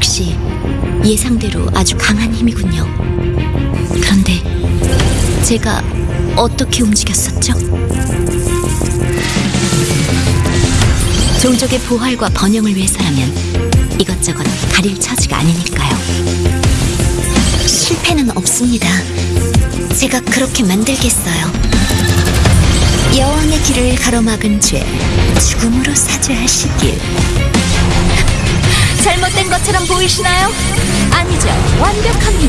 역시 예상대로 아주 강한 힘이군요. 그런데 제가 어떻게 움직였었죠? 종족의 부활과 번영을 위해서라면 이것저것 가릴 처지가 아니니까요. 실패는 없습니다. 제가 그렇게 만들겠어요. 여왕의 길을 가로막은 죄, 죽음으로 사죄하시길. 것처럼 보이시나요? 아니죠. 완벽합니다.